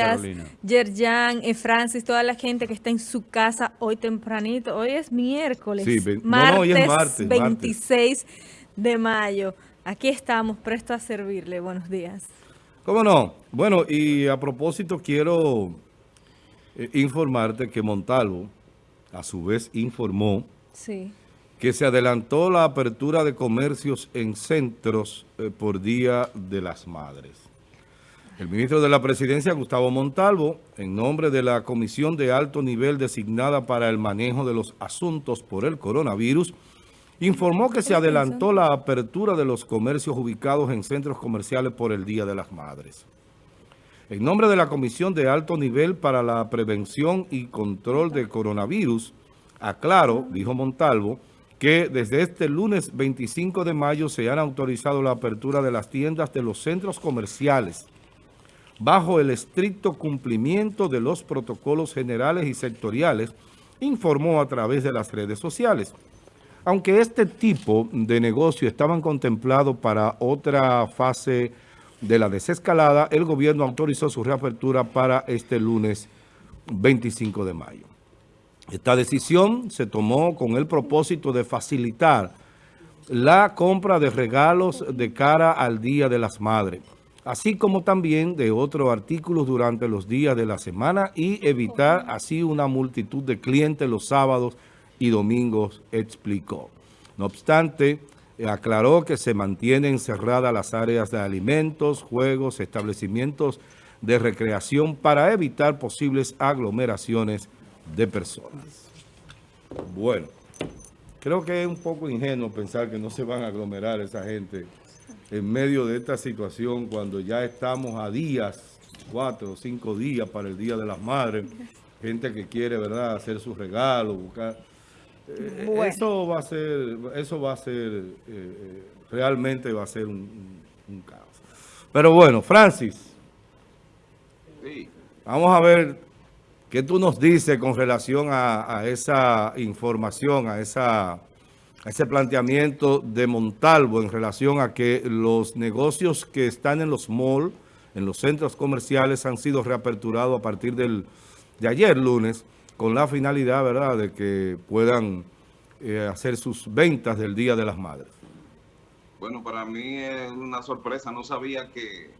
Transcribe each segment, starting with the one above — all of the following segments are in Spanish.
Carolina. Yerjan, eh, Francis, toda la gente que está en su casa hoy tempranito. Hoy es miércoles, Sí, ve- no, martes, no, hoy es martes, 26 de mayo. Aquí estamos, presto a servirle. Buenos días. ¿Cómo no? Bueno, y a propósito quiero eh, informarte que Montalvo, a su vez, informó Sí. que se adelantó la apertura de comercios en centros eh, por Día de las Madres. El ministro de la Presidencia, Gustavo Montalvo, en nombre de la Comisión de Alto Nivel designada para el manejo de los asuntos por el coronavirus, informó que se adelantó la apertura de los comercios ubicados en centros comerciales por el Día de las Madres. En nombre de la Comisión de Alto Nivel para la Prevención y Control de Coronavirus, aclaro, dijo Montalvo, que desde este lunes 25 de mayo se han autorizado la apertura de las tiendas de los centros comerciales bajo el estricto cumplimiento de los protocolos generales y sectoriales, informó a través de las redes sociales. Aunque este tipo de negocio estaban contemplados para otra fase de la desescalada, el gobierno autorizó su reapertura para este lunes 25 de mayo. Esta decisión se tomó con el propósito de facilitar la compra de regalos de cara al Día de las Madres, así como también de otros artículos durante los días de la semana y evitar así una multitud de clientes los sábados y domingos, explicó. No obstante, aclaró que se mantienen cerradas las áreas de alimentos, juegos, establecimientos de recreación para evitar posibles aglomeraciones de personas. Bueno, creo que es un poco ingenuo pensar que no se van a aglomerar esa gente en medio de esta situación cuando ya estamos a días, cuatro o cinco días para el Día de las Madres, gente que quiere, ¿verdad?, hacer sus regalos, buscar... Eh, Bueno. Eso va a ser, eso va a ser, eh, eh, realmente va a ser un, un- un caos. Pero bueno, Francis, Sí, vamos a ver qué tú nos dices con relación a, a esa información, a, esa, ese planteamiento de Montalvo en relación a que los negocios que están en los malls, en los centros comerciales, han sido reaperturados a partir del, de ayer lunes, con la finalidad, ¿verdad?, de que puedan eh, hacer sus ventas del Día de las Madres. bueno, para mí es una sorpresa. No sabía que,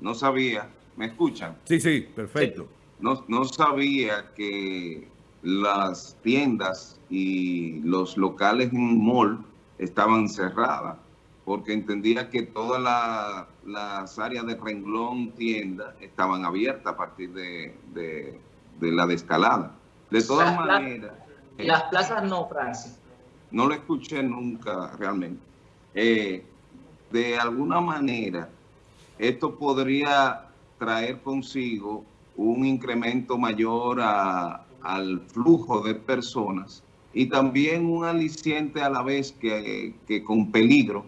no sabía, ¿me escuchan? Sí, sí, perfecto. No, no sabía que las tiendas y los locales en mall estaban cerradas, porque entendía que todas la- las áreas de renglón tienda estaban abiertas a partir de, de- de la descalada. De todas Las maneras... eh, Las plazas no, Francis. no lo escuché nunca realmente. Eh, de alguna manera, esto podría traer consigo un incremento mayor a- al flujo de personas y también un aliciente a la vez que, con peligro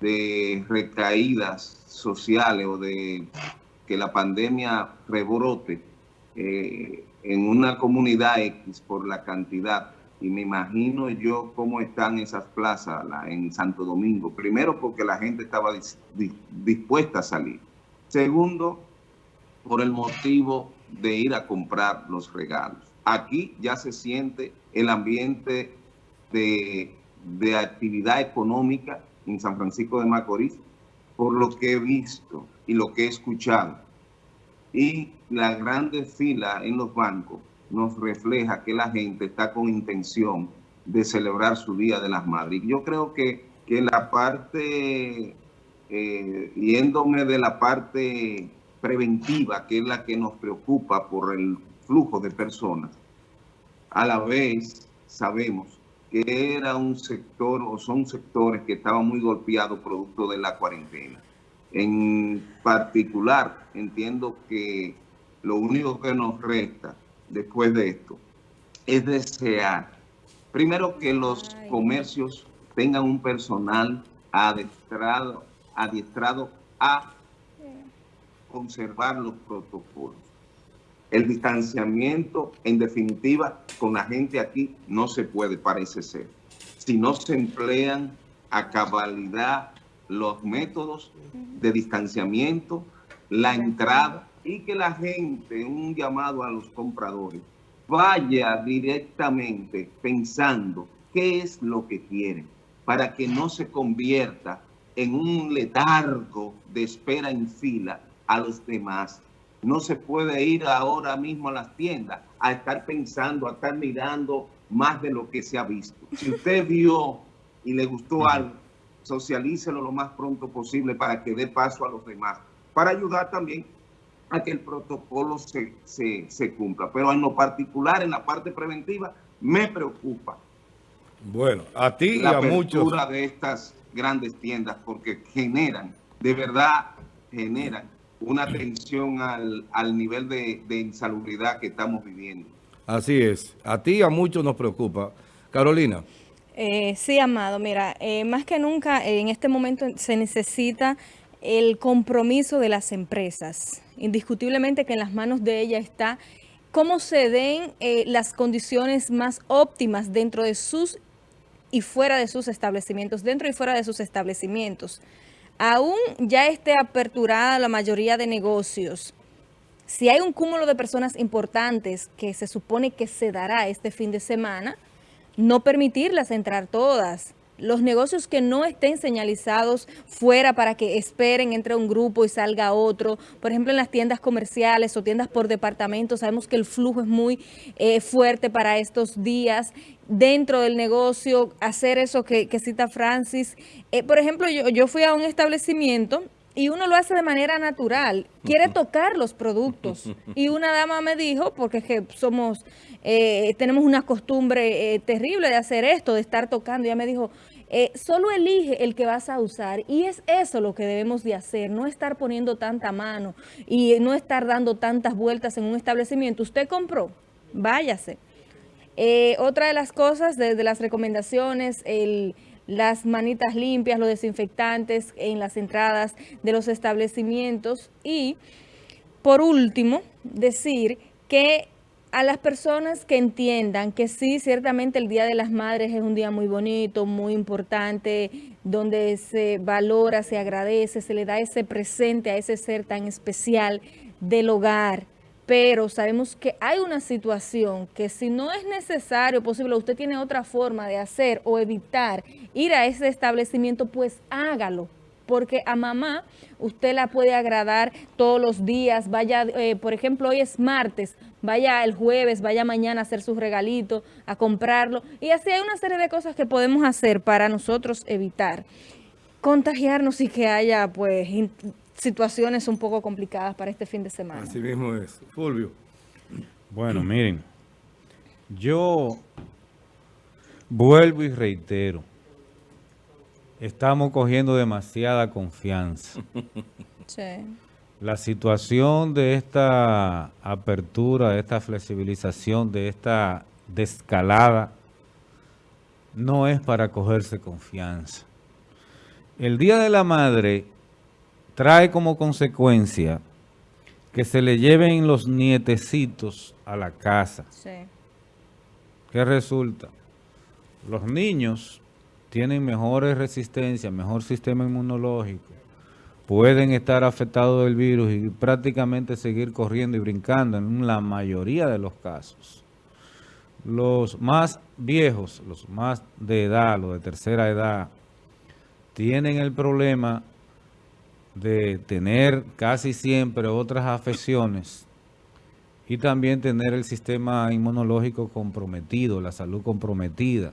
de recaídas sociales o de que la pandemia rebrote eh, en una comunidad X por la cantidad. Y me imagino yo cómo están esas plazas la- en Santo Domingo. Primero, porque la gente estaba dis- dispuesta a salir. Segundo, por el motivo de ir a comprar los regalos. Aquí ya se siente el ambiente de, de actividad económica en San Francisco de Macorís, por lo que he visto y lo que he escuchado. Y la grande fila en los bancos nos refleja que la gente está con intención de celebrar su Día de las Madres. Yo creo que, que la parte, eh, yéndome de la parte preventiva, que es la que nos preocupa por el flujo de personas, a la vez sabemos que era un sector o son sectores que estaban muy golpeados producto de la cuarentena. En particular, entiendo que lo único que nos resta después de esto es desear, primero que los comercios tengan un personal adiestrado, adiestrado a conservar los protocolos. El distanciamiento, en definitiva, con la gente aquí no se puede, parece ser. Si no se emplean a cabalidad los métodos de distanciamiento, la entrada y que la gente, un llamado a los compradores, vaya directamente pensando qué es lo que quieren para que no se convierta en un letargo de espera en fila a los demás. No se puede ir ahora mismo a las tiendas a estar pensando, a estar mirando más de lo que se ha visto. Si usted vio y le gustó algo, socialícelo lo más pronto posible para que dé paso a los demás, para ayudar también a que el protocolo se, se, cumpla. Pero en lo particular, en la parte preventiva, me preocupa. Bueno, a ti y a muchos. de estas grandes tiendas porque generan, de verdad, generan una atención al, al nivel de, de, insalubridad que estamos viviendo. Así es. A ti y a muchos nos preocupa. Carolina. Eh, sí, Amado. Mira, eh, más que nunca en este momento se necesita el compromiso de las empresas. Indiscutiblemente que en las manos de ella está cómo se den eh, las condiciones más óptimas dentro de sus y fuera de sus establecimientos, dentro y fuera de sus establecimientos. Aún ya esté aperturada la mayoría de negocios, si hay un cúmulo de personas importantes que se supone que se dará este fin de semana, no permitirlas entrar todas los negocios que no estén señalizados fuera para que esperen entre un grupo y salga otro. Por ejemplo, en las tiendas comerciales o tiendas por departamento, sabemos que el flujo es muy eh, fuerte para estos días. Dentro del negocio, hacer eso que, cita Francis. Eh, por ejemplo, yo, yo fui a un establecimiento y uno lo hace de manera natural, quiere tocar los productos. Y una dama me dijo, porque es que somos, eh, tenemos una costumbre eh, terrible de hacer esto, de estar tocando, ella me dijo, eh, solo elige el que vas a usar y es eso lo que debemos de hacer, no estar poniendo tanta mano y no estar dando tantas vueltas en un establecimiento. Usted compró, váyase. otra de las cosas, desde las recomendaciones, el las manitas limpias, los desinfectantes en las entradas de los establecimientos y, por último, decir que a las personas que entiendan que sí, ciertamente el Día de las Madres es un día muy bonito, muy importante, donde se valora, se agradece, se le da ese presente a ese ser tan especial del hogar, pero sabemos que hay una situación que si no es necesario, posible, usted tiene otra forma de hacer o evitar ir a ese establecimiento, pues hágalo. Porque a mamá usted la puede agradar todos los días, vaya, eh, por ejemplo, hoy es martes, vaya el jueves, vaya mañana a hacer su regalito, a comprarlo. Y así hay una serie de cosas que podemos hacer para nosotros evitar contagiarnos y que haya pues situaciones un poco complicadas para este fin de semana. Así mismo es. Fulvio. Bueno, miren, yo vuelvo y reitero, estamos cogiendo demasiada confianza. Sí. La situación de esta apertura, de esta flexibilización, de esta descalada, no es para cogerse confianza. El Día de la Madre trae como consecuencia que se le lleven los nietecitos a la casa. Sí. ¿Qué resulta? Los niños tienen mejores resistencias, mejor sistema inmunológico, pueden estar afectados del virus y prácticamente seguir corriendo y brincando en la mayoría de los casos. Los más viejos, los más de edad, los de tercera edad, tienen el problema de tener casi siempre otras afecciones y también tener el sistema inmunológico comprometido, la salud comprometida.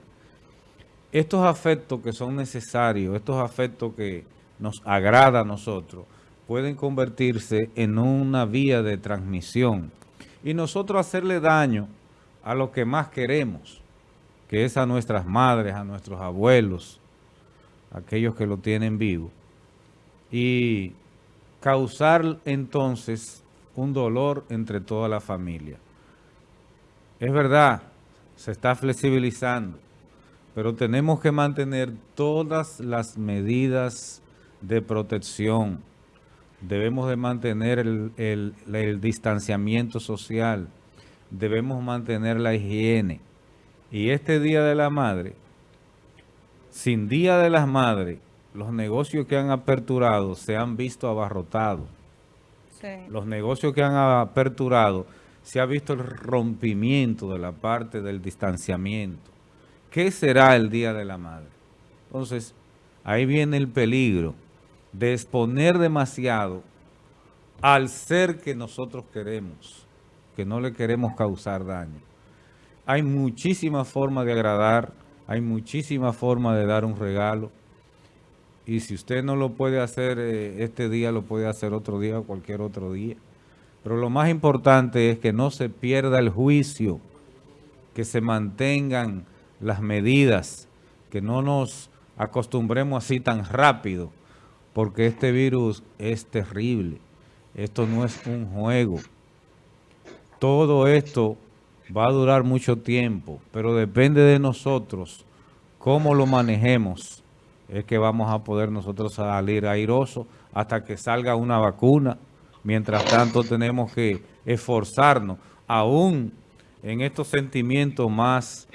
Estos afectos que son necesarios, estos afectos que nos agrada a nosotros, pueden convertirse en una vía de transmisión y nosotros hacerle daño a lo que más queremos, que es a nuestras madres, a nuestros abuelos, aquellos que lo tienen vivo y causar entonces un dolor entre toda la familia. Es verdad, se está flexibilizando, pero tenemos que mantener todas las medidas de protección. Debemos de mantener el, el distanciamiento social, debemos mantener la higiene. Y este Día de la Madre, sin Día de las Madres, los negocios que han aperturado se han visto abarrotados. los negocios que han aperturado, se ha visto el rompimiento de la parte del distanciamiento. ¿Qué será el Día de la Madre? Entonces, ahí viene el peligro de exponer demasiado al ser que nosotros queremos, que no le queremos causar daño. Hay muchísimas formas de agradar, hay muchísimas formas de dar un regalo, y si usted no lo puede hacer eh, este día, lo puede hacer otro día o cualquier otro día. Pero lo más importante es que no se pierda el juicio, que se mantengan las medidas, que no nos acostumbremos así tan rápido, porque este virus es terrible. Esto no es un juego. Todo esto va a durar mucho tiempo, pero depende de nosotros cómo lo manejemos es que vamos a poder nosotros salir airosos hasta que salga una vacuna. Mientras tanto tenemos que esforzarnos, aún en estos sentimientos más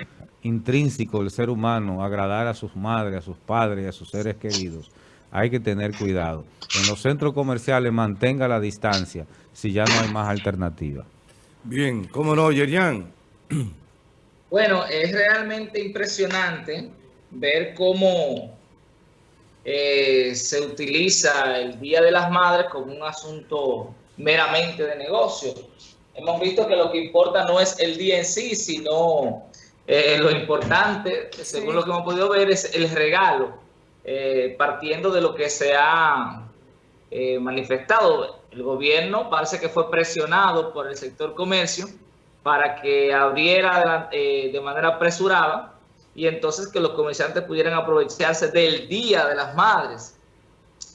intrínsecos del ser humano, agradar a sus madres, a sus padres, a sus seres queridos. Hay que tener cuidado. En los centros comerciales mantenga la distancia si ya no hay más alternativa. Bien, ¿cómo no, Yerian? Bueno, es realmente impresionante ver cómo eh, se utiliza el Día de las Madres como un asunto meramente de negocio. Hemos visto que lo que importa no es el día en sí, sino eh, lo importante, según lo que hemos podido ver, es el regalo, eh, partiendo de lo que se ha manifestado. El gobierno parece que fue presionado por el sector comercio para que abriera de manera apresurada y entonces que los comerciantes pudieran aprovecharse del Día de las Madres,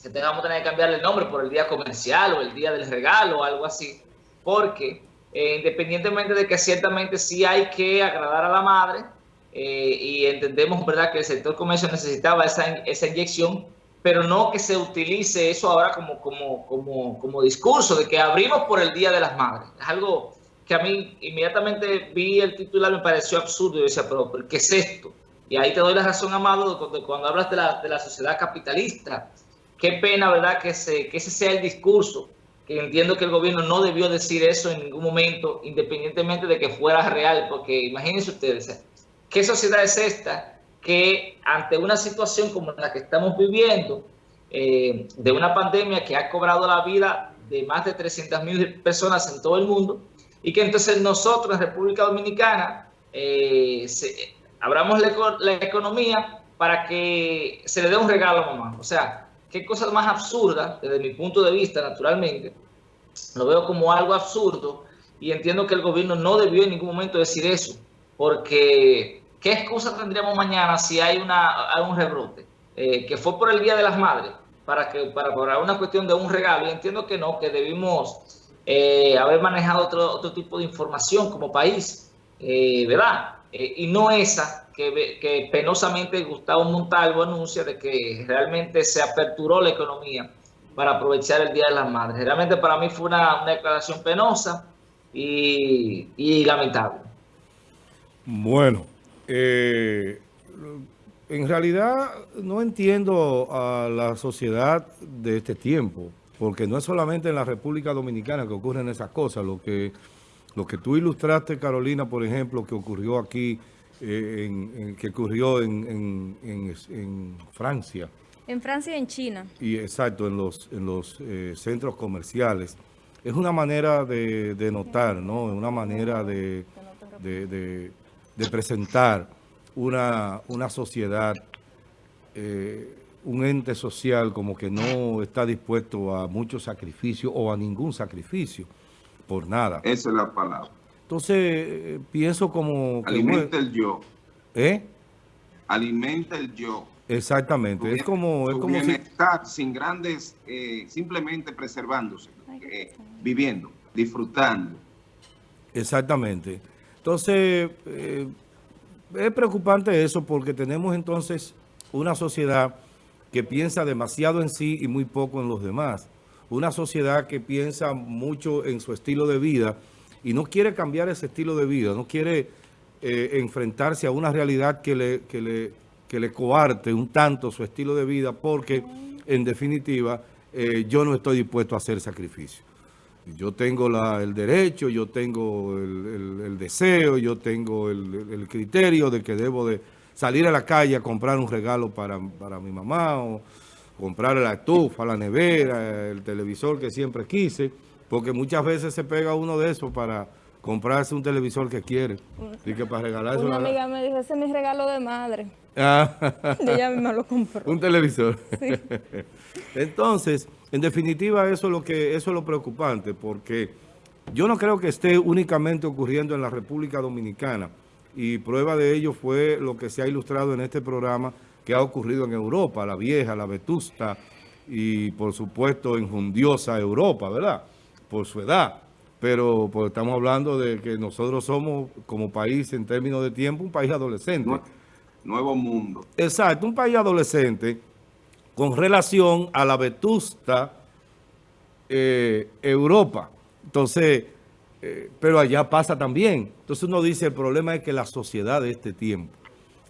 que tengamos que cambiar el nombre por el Día Comercial o el Día del Regalo o algo así, porque eh, independientemente de que ciertamente sí hay que agradar a la madre, eh, y entendemos verdad que el sector comercio necesitaba esa, esa inyección, pero no que se utilice eso ahora como, como, como, como discurso de que abrimos por el Día de las Madres. Es algo que a mí inmediatamente vi el titular, me pareció absurdo. y decía, pero, ¿qué es esto? Y ahí te doy la razón, Amado, cuando, cuando hablas de la, de la, sociedad capitalista. Qué pena, ¿verdad?, que, se, que ese sea el discurso. Que entiendo que el gobierno no debió decir eso en ningún momento, independientemente de que fuera real. Porque imagínense ustedes, ¿qué sociedad es esta que ante una situación como la que estamos viviendo, eh, de una pandemia que ha cobrado la vida de más de 300 mil personas en todo el mundo, y que entonces nosotros en República Dominicana eh, abramos la, economía para que se le dé un regalo a mamá. O sea, qué cosa más absurda, desde mi punto de vista, naturalmente, lo veo como algo absurdo y entiendo que el gobierno no debió en ningún momento decir eso, porque ¿qué excusa tendríamos mañana si hay, una, un rebrote? Eh, que fue por el Día de las Madres, para que para, para una cuestión de un regalo, y entiendo que no, que debimos eh, haber manejado otro, otro tipo de información como país, eh, ¿verdad? Eh, y no esa que, penosamente Gustavo Montalvo anuncia de que realmente se aperturó la economía para aprovechar el Día de las Madres. Realmente para mí fue una, declaración penosa y lamentable. Bueno, en realidad no entiendo a la sociedad de este tiempo porque no es solamente en la República Dominicana que ocurren esas cosas, lo que, lo que tú ilustraste, Carolina, por ejemplo, que ocurrió aquí, eh, en, que ocurrió en, en, Francia. En Francia y en China. Y exacto, en los, en los eh, centros comerciales. Es una manera de, de notar, ¿no? Es una manera de, de, de, presentar una, una sociedad eh, un ente social como que no está dispuesto a mucho sacrificio o a ningún sacrificio por nada. Esa es la palabra. Entonces, eh, pienso como... Alimenta el yo. ¿Eh? Alimenta el yo. Exactamente. es como... Es como si... sin grandes, eh, simplemente preservándose, eh, viviendo, disfrutando. Exactamente. Entonces, es preocupante eso porque tenemos entonces una sociedad que piensa demasiado en sí y muy poco en los demás. Una sociedad que piensa mucho en su estilo de vida y no quiere cambiar ese estilo de vida, no quiere eh, enfrentarse a una realidad que le, que, le, que le coarte un tanto su estilo de vida porque, en definitiva, eh, yo no estoy dispuesto a hacer sacrificio. Yo tengo el derecho, yo tengo el, deseo, yo tengo el, criterio de que debo de salir a la calle a comprar un regalo para, para mi mamá o comprar la estufa, la nevera, el televisor que siempre quise, porque muchas veces se pega uno de esos para comprarse un televisor que quiere. Y que para regalarse una amiga me dijo, ese es mi regalo de madre. Ah. y ella misma lo compró. Un televisor. Sí. Entonces, en definitiva, eso es, lo que, eso es lo preocupante, porque yo no creo que esté únicamente ocurriendo en la República Dominicana, y prueba de ello fue lo que se ha ilustrado en este programa que ha ocurrido en Europa, la vieja, la vetusta, y por supuesto en Jundiosa Europa, ¿verdad? Por su edad. Pero pues, estamos hablando de que nosotros somos, como país en términos de tiempo, un país adolescente. Nuevo mundo. Exacto, un país adolescente con relación a la vetusta eh, Europa. Entonces, eh, pero allá pasa también. Entonces uno dice, el problema es que la sociedad de este tiempo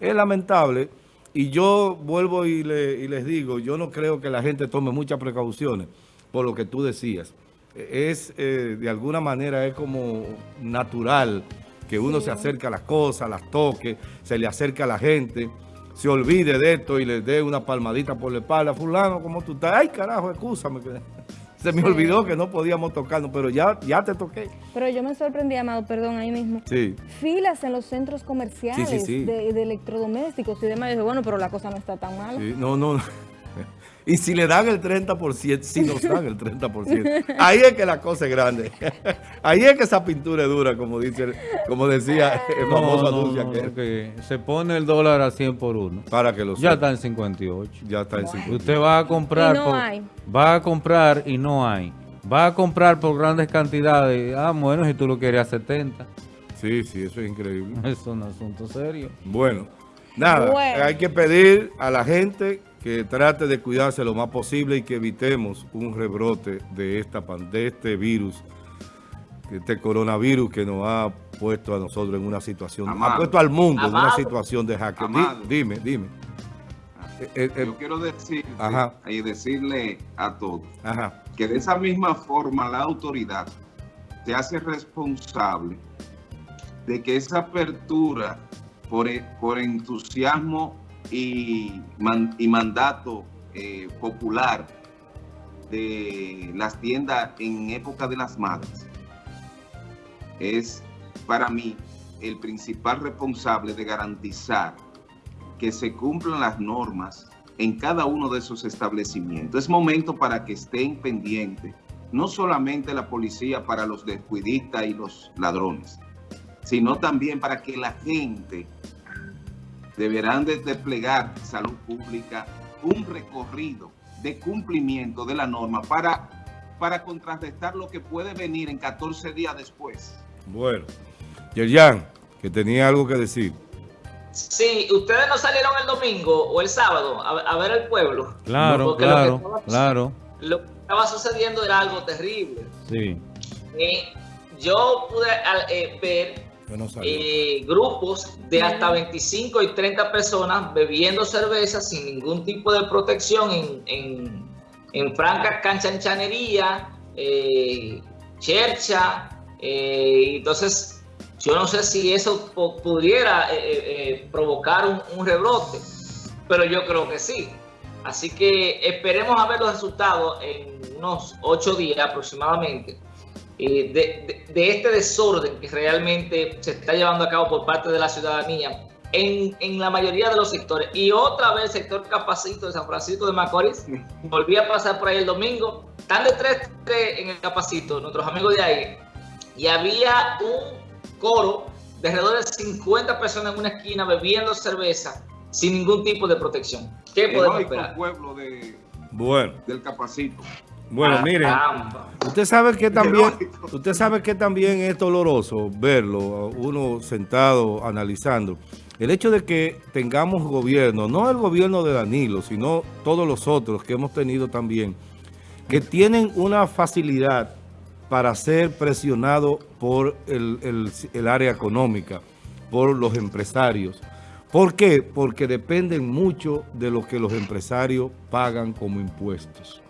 es lamentable y yo vuelvo y, les digo, yo no creo que la gente tome muchas precauciones por lo que tú decías. Es, eh, de alguna manera, es como natural que uno se acerque a las cosas, las toque, se le acerca a la gente se olvide de esto y le dé una palmadita por la espalda. Fulano, ¿cómo tú estás? Ay, carajo, escúchame. Se me olvidó que no podíamos tocarnos, pero ya, ya te toqué. Pero yo me sorprendí, Amado, perdón, ahí mismo. Sí. Filas en los centros comerciales de, electrodomésticos y demás. Y dije, bueno, pero la cosa no está tan mal. no, no. Y si le dan el 30%, si nos dan el 30%, ahí es que la cosa es grande. Ahí es que esa pintura es dura, como dice, como decía el famoso anuncio que Se pone el dólar a 100 por uno. Para que lo Ya está en 58. Ya está en 58. Usted va a comprar. no hay. Va a comprar y no hay. Va a comprar por grandes cantidades. Ah, bueno, si tú lo quieres a 70. Sí, sí, eso es increíble. Es un asunto serio. Bueno, nada, hay que pedir a la gente que trate de cuidarse lo más posible y que evitemos un rebrote de, esta, de este virus, este coronavirus que nos ha puesto a nosotros en una situación, ha puesto al mundo en una situación de jaque. dime, dime. Eh, eh, eh, Yo quiero decir y decirle a todos que de esa misma forma la autoridad se hace responsable de que esa apertura por, por entusiasmo y, mandato eh, popular de las tiendas en época de las madres es para mí el principal responsable de garantizar que se cumplan las normas en cada uno de esos establecimientos. Es momento para que estén pendientes, no solamente la policía para los descuidistas y los ladrones, sino también para que la gente deberán de desplegar salud pública un recorrido de cumplimiento de la norma para, para contrarrestar lo que puede venir en 14 días después. Bueno, Yerjan, que tenía algo que decir. Sí, ustedes no salieron el domingo o el sábado a, ver el pueblo. Claro, claro, claro. Lo que estaba sucediendo era algo terrible. Sí. Eh, yo pude eh, ver eh, grupos de hasta 25 y 30 personas bebiendo cerveza sin ningún tipo de protección en, en, en franca canchanchanería, eh, chercha. Eh, entonces, yo no sé si eso pudiera provocar un, un rebrote, pero yo creo que sí. Así que esperemos a ver los resultados en unos ocho días aproximadamente eh, de, este desorden que realmente se está llevando a cabo por parte de la ciudadanía en, en, la mayoría de los sectores. Y otra vez el sector Capacito de San Francisco de Macorís, volví a pasar por ahí el domingo, están de 3 en el Capacito, nuestros amigos de ahí, y había un coro de alrededor de 50 personas en una esquina bebiendo cerveza sin ningún tipo de protección. ¿Qué podemos esperar? pueblo de, bueno. del Capacito. Bueno, miren, usted sabe que también, usted sabe que también es doloroso verlo, uno sentado analizando. El hecho de que tengamos gobierno, no el gobierno de Danilo, sino todos los otros que hemos tenido también, que tienen una facilidad para ser presionados por el, el área económica, por los empresarios. ¿Por qué? Porque dependen mucho de lo que los empresarios pagan como impuestos.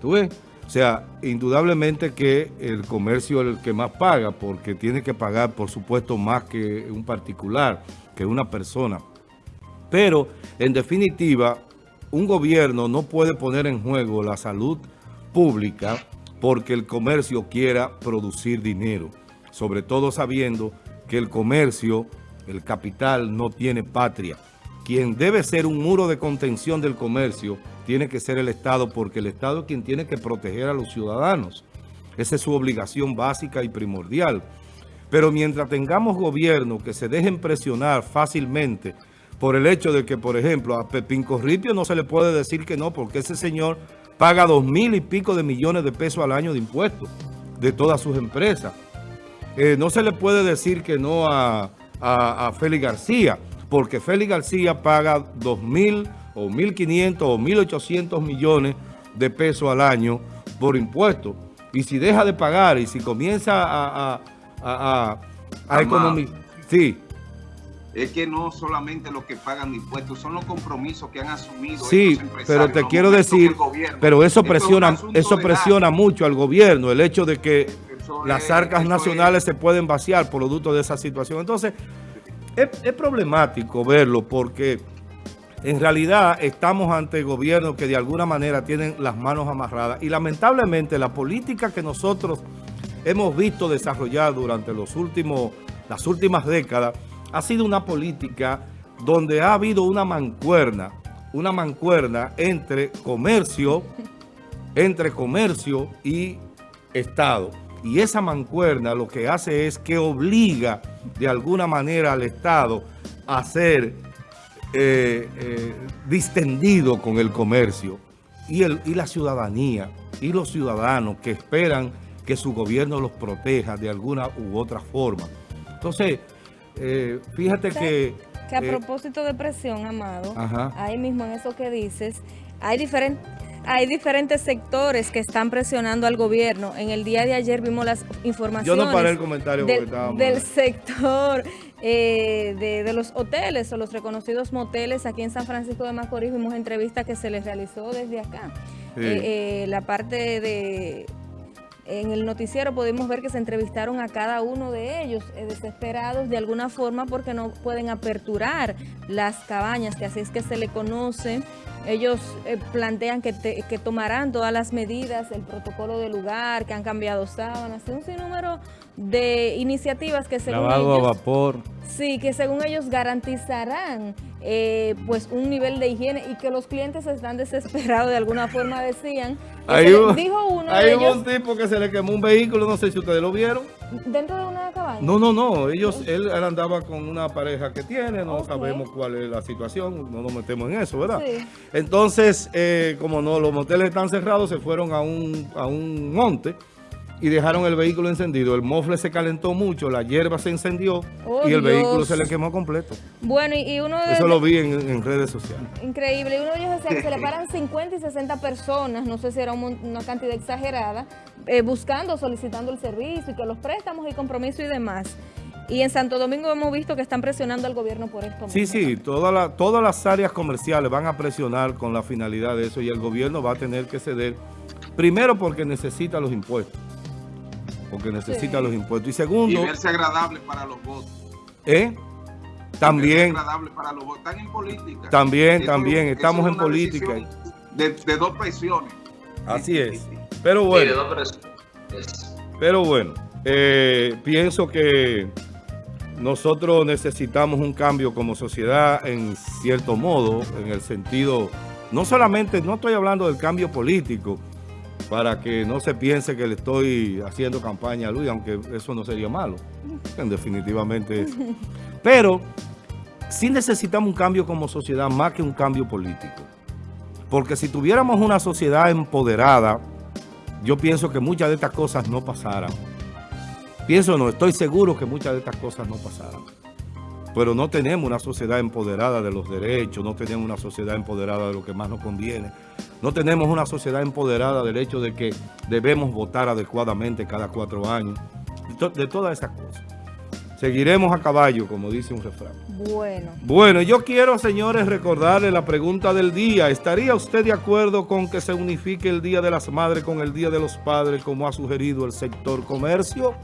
¿Tú ves? O sea, indudablemente que el comercio es el que más paga, porque tiene que pagar, por supuesto, más que un particular, que una persona. Pero, en definitiva, un gobierno no puede poner en juego la salud pública porque el comercio quiera producir dinero. Sobre todo sabiendo que el comercio, el capital, no tiene patria. Quien debe ser un muro de contención del comercio tiene que ser el Estado, porque el Estado es quien tiene que proteger a los ciudadanos. Esa es su obligación básica y primordial. Pero mientras tengamos gobierno que se dejen presionar fácilmente por el hecho de que, por ejemplo, a Pepín Corripio no se le puede decir que no, porque ese señor paga dos mil y pico de millones de pesos al año de impuestos de todas sus empresas. Eh, no se le puede decir que no a, a, Félix García, porque Félix García paga dos mil o 1.500 o 1.800 millones de pesos al año por impuestos. Y si deja de pagar y si comienza a, a, a, a economizar... Sí. Es que no solamente los que pagan impuestos, son los compromisos que han asumido Sí, pero te quiero decir, pero eso presiona, eso presiona mucho al gobierno, el hecho de que las arcas nacionales se pueden vaciar por producto de esa situación. Entonces, es, problemático verlo porque en realidad estamos ante gobiernos que de alguna manera tienen las manos amarradas y lamentablemente la política que nosotros hemos visto desarrollar durante los últimos, las últimas décadas ha sido una política donde ha habido una mancuerna, una mancuerna entre comercio, entre comercio y Estado. Y esa mancuerna lo que hace es que obliga de alguna manera al Estado a hacer eh, eh, distendido con el comercio. Y, el, y la ciudadanía y los ciudadanos que esperan que su gobierno los proteja de alguna u otra forma. Entonces, eh, fíjate que... Que a propósito de presión, Amado, ahí mismo en eso que dices, hay diferentes hay diferentes sectores que están presionando al gobierno. En el día de ayer vimos las informaciones Yo no paré el comentario del, del sector eh, de, los hoteles o los reconocidos moteles aquí en San Francisco de Macorís. Vimos entrevistas que se les realizó desde acá. Eh, eh, la parte de en el noticiero pudimos ver que se entrevistaron a cada uno de ellos, desesperados de alguna forma porque no pueden aperturar las cabañas, que así es que se le conoce. Ellos plantean que, que tomarán todas las medidas, el protocolo del lugar, que han cambiado sábanas, un sinnúmero de iniciativas que según Lavado a vapor. Sí, que según ellos garantizarán eh, pues un nivel de higiene y que los clientes están desesperados de alguna forma decían. Hay dijo uno hay un tipo que se le quemó un vehículo, no sé si ustedes lo vieron. ¿Dentro de una cabaña? No, no, no. Ellos, él, andaba con una pareja que tiene, no sabemos cuál es la situación, no nos metemos en eso, ¿verdad? Sí. Entonces, eh, como no, los moteles están cerrados, se fueron a un, a un monte y dejaron el vehículo encendido. El mofle se calentó mucho, la hierba se encendió oh, y el vehículo se le quemó completo. Bueno, y uno de Eso lo vi en, redes sociales. Increíble. Y uno de ellos decía que se le paran 50 y 60 personas, no sé si era una cantidad exagerada, eh, buscando, solicitando el servicio y que los préstamos y compromiso y demás. Y en Santo Domingo hemos visto que están presionando al gobierno por esto. Sí, sí, toda todas las áreas comerciales van a presionar con la finalidad de eso y el gobierno va a tener que ceder, primero porque necesita los impuestos porque necesita los impuestos. Y segundo... Y verse agradable para los votos. ¿Eh? También. agradable para los votos. Están en política. También, también. Estamos en política. De, dos presiones. Así es. Pero bueno. Pero bueno. Eh, pienso que nosotros necesitamos un cambio como sociedad en cierto modo, en el sentido, no solamente, no estoy hablando del cambio político, para que no se piense que le estoy haciendo campaña a Luis, aunque eso no sería malo, definitivamente es. Pero sí necesitamos un cambio como sociedad más que un cambio político. Porque si tuviéramos una sociedad empoderada, yo pienso que muchas de estas cosas no pasaran. Pienso no, estoy seguro que muchas de estas cosas no pasaran pero no tenemos una sociedad empoderada de los derechos, no tenemos una sociedad empoderada de lo que más nos conviene, no tenemos una sociedad empoderada del hecho de que debemos votar adecuadamente cada cuatro años, de todas esas cosas. Seguiremos a caballo, como dice un refrán. Bueno. Bueno, yo quiero, señores, recordarle la pregunta del día. ¿Estaría usted de acuerdo con que se unifique el Día de las Madres con el Día de los Padres, como ha sugerido el sector comercio?